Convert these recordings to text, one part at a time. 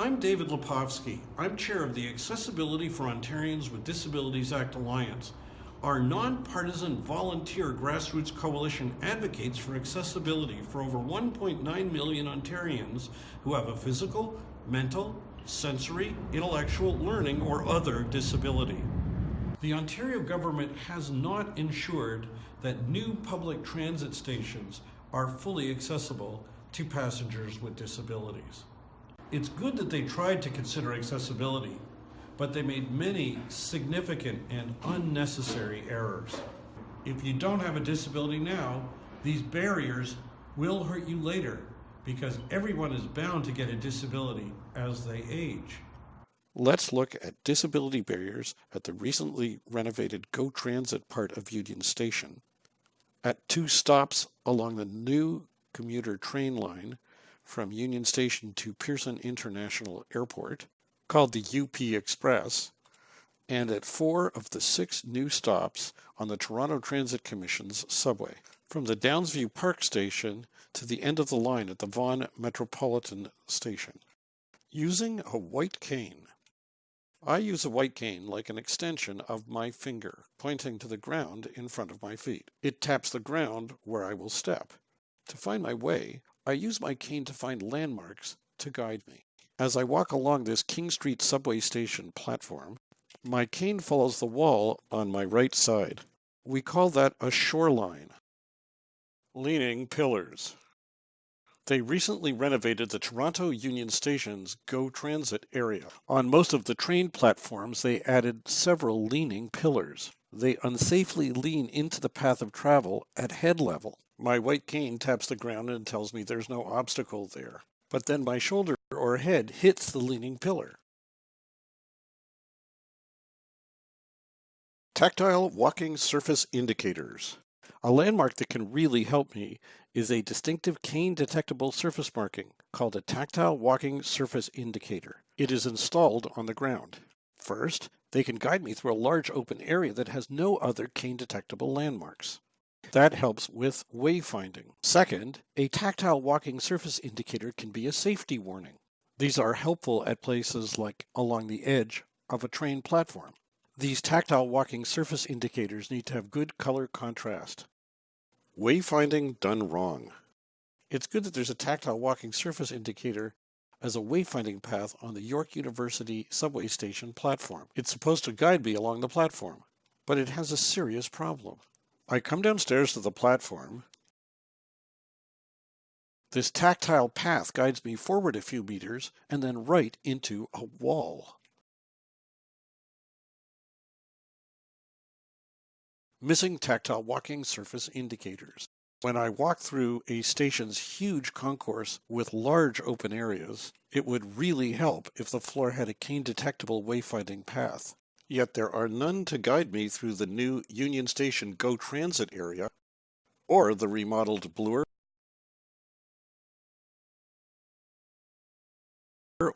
I'm David Lepofsky. I'm chair of the Accessibility for Ontarians with Disabilities Act Alliance. Our nonpartisan volunteer grassroots coalition advocates for accessibility for over 1.9 million Ontarians who have a physical, mental, sensory, intellectual, learning, or other disability. The Ontario government has not ensured that new public transit stations are fully accessible to passengers with disabilities. It's good that they tried to consider accessibility, but they made many significant and unnecessary errors. If you don't have a disability now, these barriers will hurt you later because everyone is bound to get a disability as they age. Let's look at disability barriers at the recently renovated GO Transit part of Union Station. At two stops along the new commuter train line from Union Station to Pearson International Airport, called the UP Express, and at four of the six new stops on the Toronto Transit Commission's subway, from the Downsview Park Station to the end of the line at the Vaughan Metropolitan Station. Using a white cane. I use a white cane like an extension of my finger, pointing to the ground in front of my feet. It taps the ground where I will step. To find my way, I use my cane to find landmarks to guide me. As I walk along this King Street subway station platform, my cane follows the wall on my right side. We call that a shoreline. Leaning pillars. They recently renovated the Toronto Union Station's GO Transit area. On most of the train platforms, they added several leaning pillars. They unsafely lean into the path of travel at head level. My white cane taps the ground and tells me there's no obstacle there but then my shoulder or head hits the leaning pillar. Tactile walking surface indicators. A landmark that can really help me is a distinctive cane detectable surface marking called a tactile walking surface indicator. It is installed on the ground. First, they can guide me through a large open area that has no other cane detectable landmarks. That helps with wayfinding. Second, a tactile walking surface indicator can be a safety warning. These are helpful at places like along the edge of a train platform. These tactile walking surface indicators need to have good color contrast. Wayfinding done wrong. It's good that there's a tactile walking surface indicator as a wayfinding path on the York University subway station platform. It's supposed to guide me along the platform, but it has a serious problem. I come downstairs to the platform. This tactile path guides me forward a few meters and then right into a wall. Missing tactile walking surface indicators. When I walk through a station's huge concourse with large open areas, it would really help if the floor had a cane detectable wayfinding path. Yet there are none to guide me through the new Union Station GO Transit area or the remodeled Bloor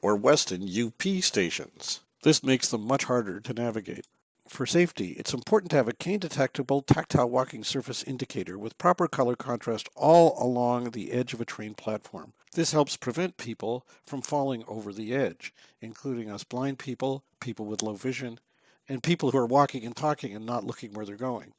or Weston UP stations. This makes them much harder to navigate. For safety, it's important to have a cane-detectable tactile walking surface indicator with proper color contrast all along the edge of a train platform. This helps prevent people from falling over the edge, including us blind people, people with low vision, and people who are walking and talking and not looking where they're going.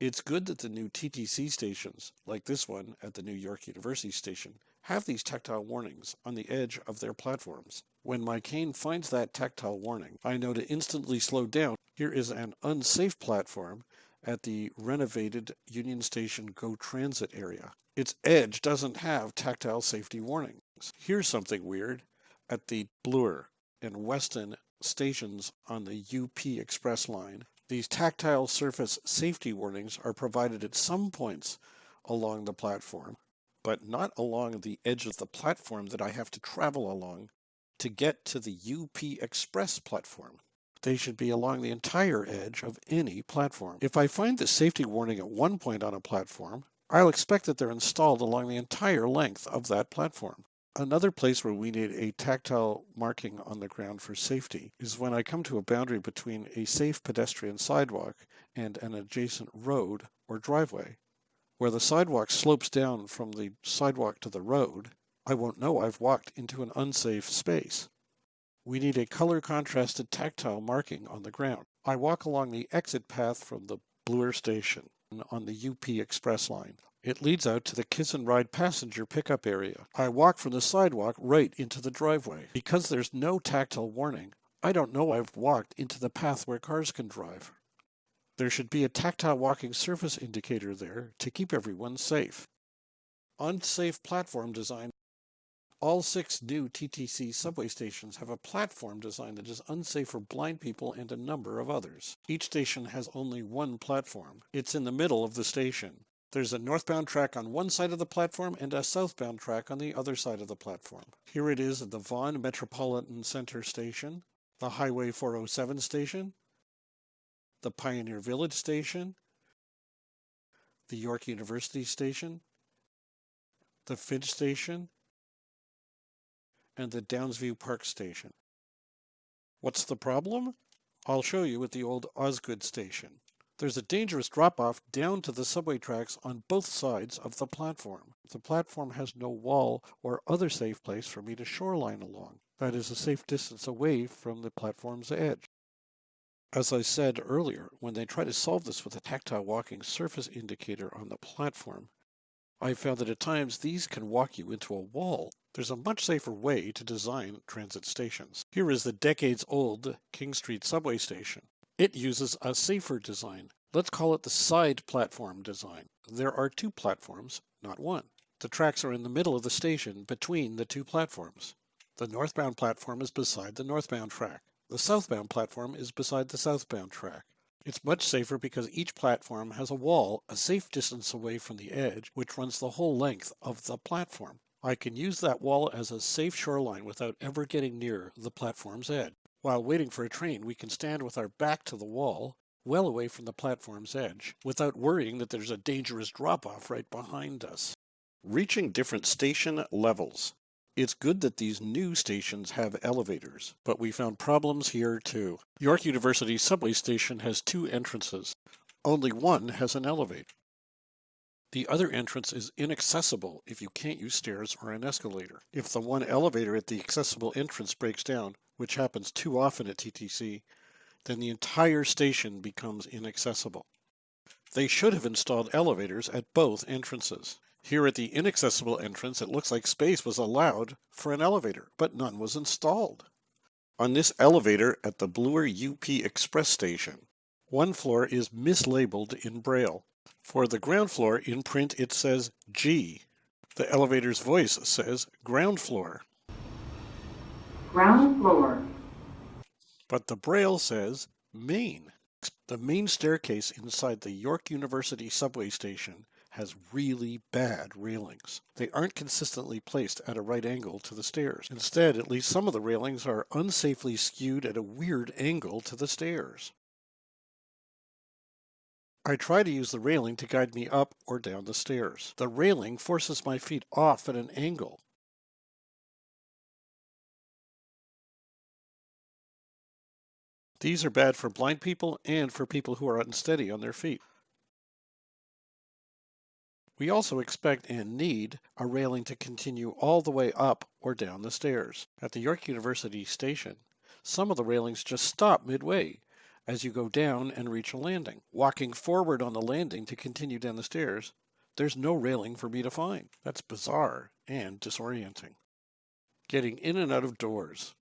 It's good that the new TTC stations, like this one at the New York University station, have these tactile warnings on the edge of their platforms. When my cane finds that tactile warning, I know to instantly slow down. Here is an unsafe platform at the renovated Union Station GO Transit area. Its edge doesn't have tactile safety warnings. Here's something weird. At the Bloor and Weston stations on the UP Express line, these tactile surface safety warnings are provided at some points along the platform, but not along the edge of the platform that I have to travel along to get to the UP Express platform. They should be along the entire edge of any platform. If I find the safety warning at one point on a platform, I'll expect that they're installed along the entire length of that platform. Another place where we need a tactile marking on the ground for safety is when I come to a boundary between a safe pedestrian sidewalk and an adjacent road or driveway. Where the sidewalk slopes down from the sidewalk to the road, I won't know I've walked into an unsafe space. We need a color contrasted tactile marking on the ground. I walk along the exit path from the Bloor station on the UP Express line. It leads out to the Kiss and Ride passenger pickup area. I walk from the sidewalk right into the driveway. Because there's no tactile warning, I don't know I've walked into the path where cars can drive. There should be a tactile walking surface indicator there to keep everyone safe. Unsafe platform design. All six new TTC subway stations have a platform design that is unsafe for blind people and a number of others. Each station has only one platform. It's in the middle of the station. There's a northbound track on one side of the platform and a southbound track on the other side of the platform. Here it is at the Vaughan Metropolitan Center Station, the Highway 407 station, the Pioneer Village station, the York University station, the Finch station, and the Downsview Park station. What's the problem? I'll show you at the old Osgoode station. There's a dangerous drop-off down to the subway tracks on both sides of the platform. The platform has no wall or other safe place for me to shoreline along. That is a safe distance away from the platform's edge. As I said earlier, when they try to solve this with a tactile walking surface indicator on the platform, I found that at times these can walk you into a wall. There's a much safer way to design transit stations. Here is the decades-old King Street subway station. It uses a safer design. Let's call it the side platform design. There are two platforms, not one. The tracks are in the middle of the station between the two platforms. The northbound platform is beside the northbound track. The southbound platform is beside the southbound track. It's much safer because each platform has a wall a safe distance away from the edge, which runs the whole length of the platform. I can use that wall as a safe shoreline without ever getting near the platform's edge. While waiting for a train, we can stand with our back to the wall, well away from the platform's edge, without worrying that there's a dangerous drop-off right behind us. Reaching different station levels. It's good that these new stations have elevators, but we found problems here too. York University subway station has two entrances. Only one has an elevator. The other entrance is inaccessible if you can't use stairs or an escalator. If the one elevator at the accessible entrance breaks down, which happens too often at TTC, then the entire station becomes inaccessible. They should have installed elevators at both entrances. Here at the inaccessible entrance, it looks like space was allowed for an elevator, but none was installed. On this elevator at the Bloor UP Express station, one floor is mislabeled in Braille. For the ground floor in print it says G. The elevator's voice says ground floor. Ground floor. But the Braille says main. The main staircase inside the York University subway station has really bad railings. They aren't consistently placed at a right angle to the stairs. Instead, at least some of the railings are unsafely skewed at a weird angle to the stairs. I try to use the railing to guide me up or down the stairs. The railing forces my feet off at an angle. These are bad for blind people and for people who are unsteady on their feet. We also expect and need a railing to continue all the way up or down the stairs. At the York University station, some of the railings just stop midway as you go down and reach a landing. Walking forward on the landing to continue down the stairs, there's no railing for me to find. That's bizarre and disorienting. Getting in and out of doors.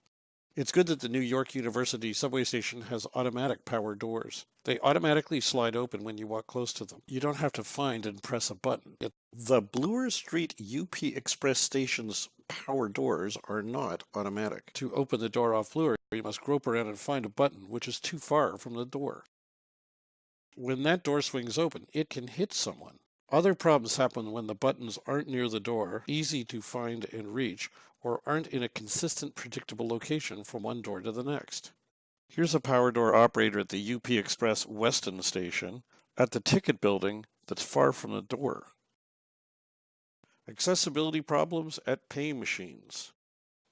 It's good that the New York University subway station has automatic power doors. They automatically slide open when you walk close to them. You don't have to find and press a button. The Bloor Street UP Express station's power doors are not automatic. To open the door off Bloor, you must grope around and find a button which is too far from the door. When that door swings open, it can hit someone. Other problems happen when the buttons aren't near the door, easy to find and reach, or aren't in a consistent, predictable location from one door to the next. Here's a power door operator at the UP Express Weston station at the ticket building that's far from the door. Accessibility problems at pay machines.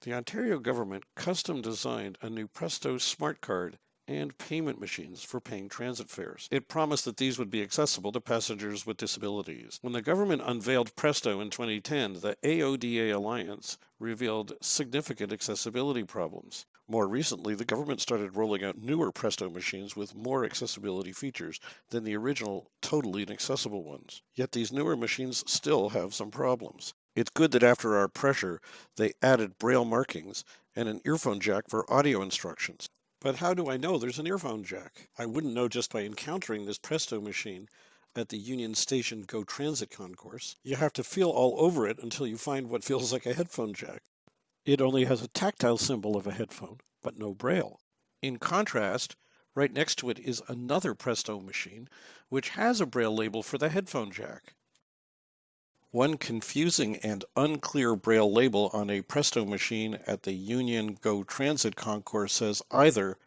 The Ontario government custom designed a new Presto smart card and payment machines for paying transit fares. It promised that these would be accessible to passengers with disabilities. When the government unveiled Presto in 2010, the AODA Alliance revealed significant accessibility problems. More recently, the government started rolling out newer Presto machines with more accessibility features than the original totally inaccessible ones. Yet these newer machines still have some problems. It's good that after our pressure, they added braille markings and an earphone jack for audio instructions. But how do I know there's an earphone jack? I wouldn't know just by encountering this Presto machine at the Union Station Go Transit concourse. You have to feel all over it until you find what feels like a headphone jack. It only has a tactile symbol of a headphone, but no braille. In contrast, right next to it is another Presto machine, which has a braille label for the headphone jack. One confusing and unclear braille label on a Presto machine at the Union Go Transit concourse says either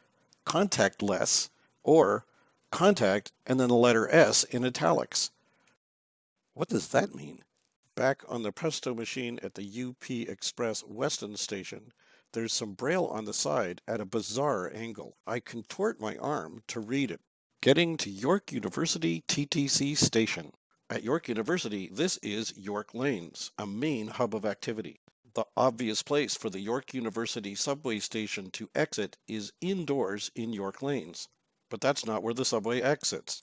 contact less or contact and then the letter S in italics. What does that mean? Back on the Presto machine at the UP Express Weston station, there's some braille on the side at a bizarre angle. I contort my arm to read it. Getting to York University TTC station. At York University, this is York Lanes, a main hub of activity. The obvious place for the York University subway station to exit is indoors in York Lanes. But that's not where the subway exits.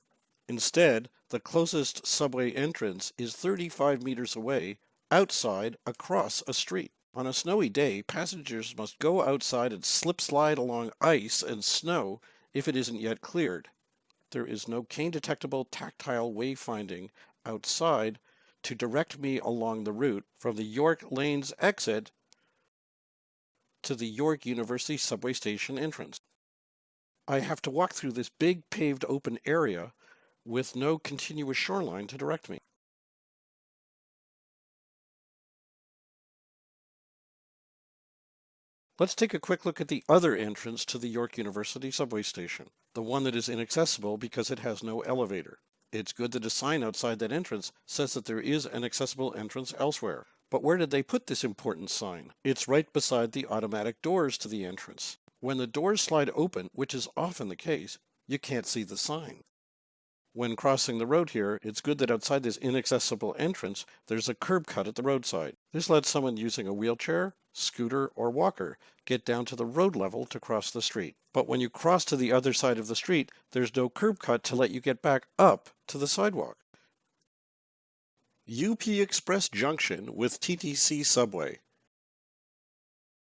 Instead, the closest subway entrance is 35 meters away, outside across a street. On a snowy day, passengers must go outside and slip slide along ice and snow if it isn't yet cleared. There is no cane detectable tactile wayfinding outside to direct me along the route from the York Lanes exit to the York University subway station entrance. I have to walk through this big paved open area with no continuous shoreline to direct me. Let's take a quick look at the other entrance to the York University subway station, the one that is inaccessible because it has no elevator. It's good that a sign outside that entrance says that there is an accessible entrance elsewhere. But where did they put this important sign? It's right beside the automatic doors to the entrance. When the doors slide open, which is often the case, you can't see the sign. When crossing the road here, it's good that outside this inaccessible entrance, there's a curb cut at the roadside. This lets someone using a wheelchair, scooter, or walker get down to the road level to cross the street. But when you cross to the other side of the street, there's no curb cut to let you get back up to the sidewalk. UP Express Junction with TTC Subway.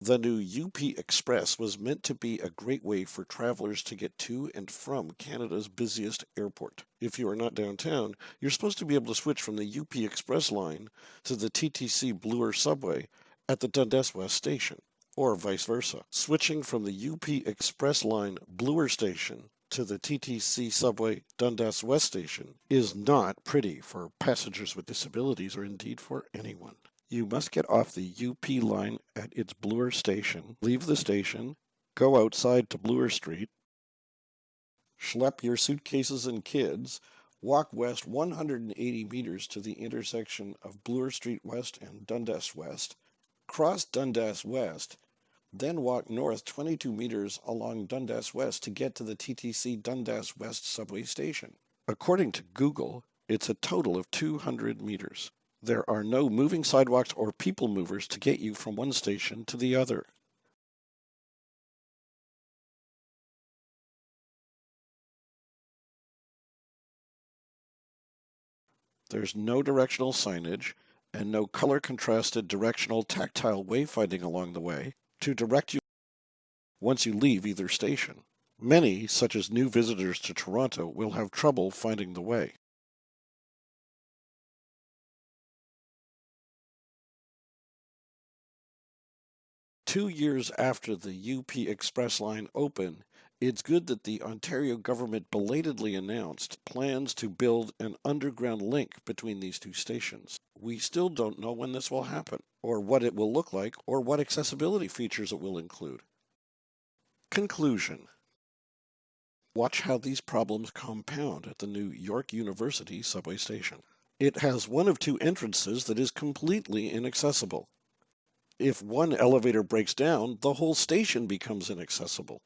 The new UP Express was meant to be a great way for travelers to get to and from Canada's busiest airport. If you are not downtown, you're supposed to be able to switch from the UP Express line to the TTC Bloor subway at the Dundas West station, or vice versa. Switching from the UP Express line Bloor station to the TTC subway Dundas West station is not pretty for passengers with disabilities or indeed for anyone. You must get off the UP line at its Bloor station, leave the station, go outside to Bloor Street, schlep your suitcases and kids, walk west 180 meters to the intersection of Bloor Street West and Dundas West, cross Dundas West, then walk north 22 meters along Dundas West to get to the TTC Dundas West subway station. According to Google, it's a total of 200 meters. There are no moving sidewalks or people movers to get you from one station to the other. There's no directional signage and no color contrasted directional tactile wayfinding along the way to direct you once you leave either station. Many, such as new visitors to Toronto, will have trouble finding the way. Two years after the UP Express line opened, it's good that the Ontario government belatedly announced plans to build an underground link between these two stations. We still don't know when this will happen, or what it will look like, or what accessibility features it will include. Conclusion Watch how these problems compound at the new York University subway station. It has one of two entrances that is completely inaccessible. If one elevator breaks down, the whole station becomes inaccessible.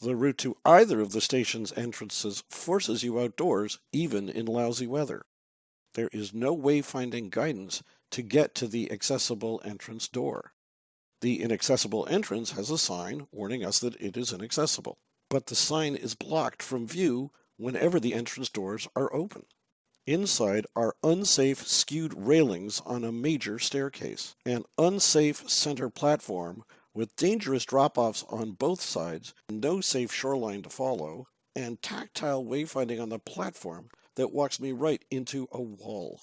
The route to either of the station's entrances forces you outdoors, even in lousy weather. There is no wayfinding guidance to get to the accessible entrance door. The inaccessible entrance has a sign warning us that it is inaccessible, but the sign is blocked from view whenever the entrance doors are open. Inside are unsafe skewed railings on a major staircase, an unsafe center platform with dangerous drop offs on both sides, no safe shoreline to follow, and tactile wayfinding on the platform that walks me right into a wall.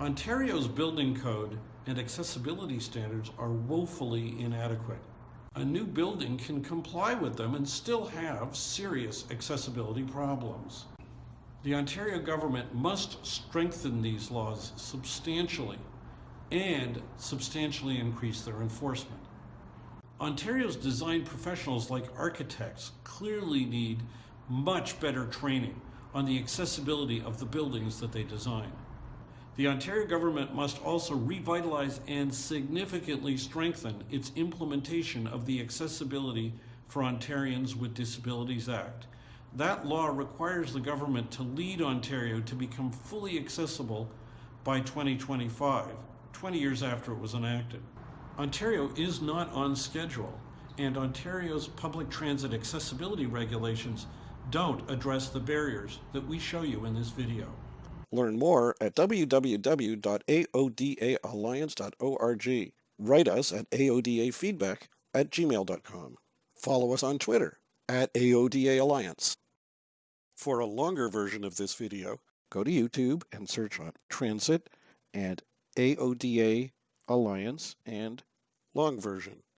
Ontario's building code and accessibility standards are woefully inadequate. A new building can comply with them and still have serious accessibility problems. The Ontario government must strengthen these laws substantially and substantially increase their enforcement. Ontario's design professionals, like architects, clearly need much better training on the accessibility of the buildings that they design. The Ontario government must also revitalize and significantly strengthen its implementation of the Accessibility for Ontarians with Disabilities Act. That law requires the government to lead Ontario to become fully accessible by 2025, 20 years after it was enacted. Ontario is not on schedule, and Ontario's public transit accessibility regulations don't address the barriers that we show you in this video. Learn more at www.aodaalliance.org. Write us at aodafeedback at gmail.com. Follow us on Twitter at AODA Alliance. For a longer version of this video, go to YouTube and search on Transit and AODA Alliance and long version.